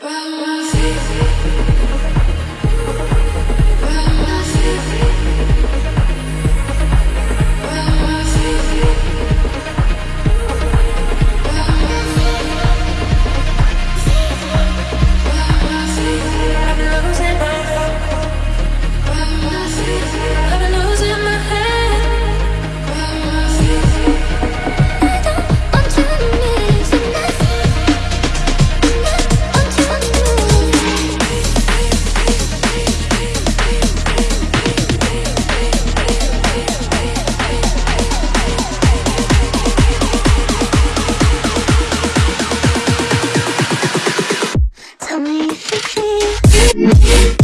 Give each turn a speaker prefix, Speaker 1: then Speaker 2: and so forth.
Speaker 1: Vamos Música